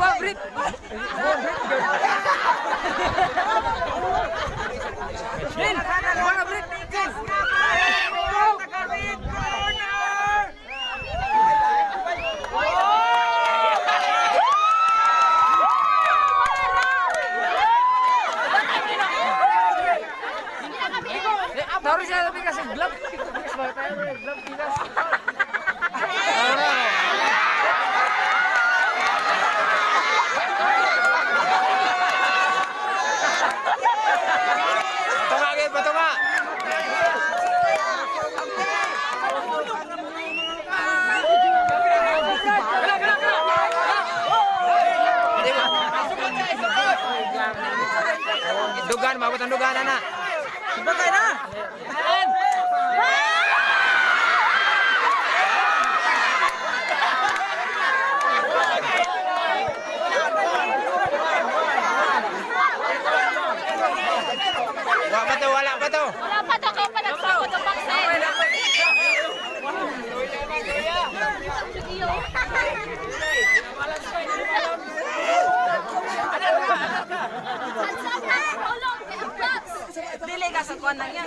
Brit. Brit. Brit. Brit. Dugan, mabot ang anak. anak. Subakay na! sa kuwan na yan.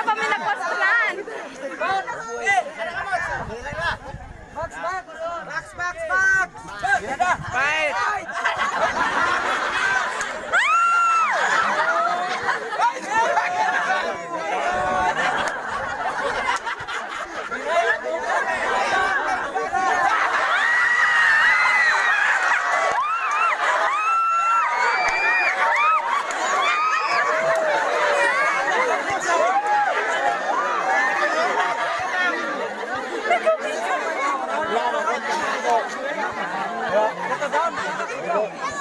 na kami nagpastunan. Box, box, box, box, box. Fight! Fight!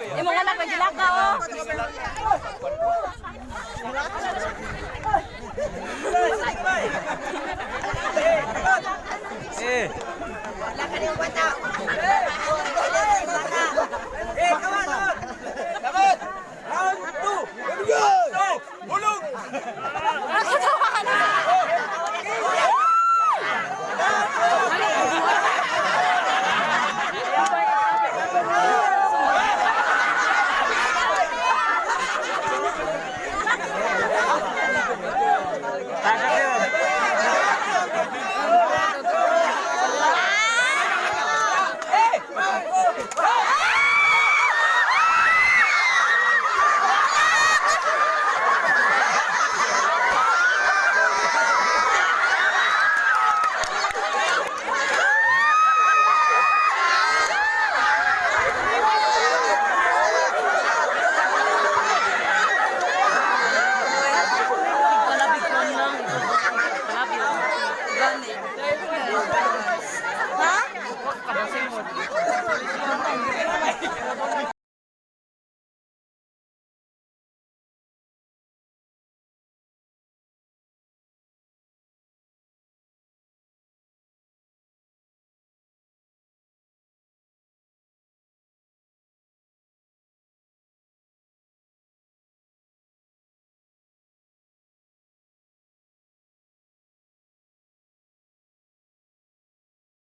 Imong anak kay gilakaw. Oh.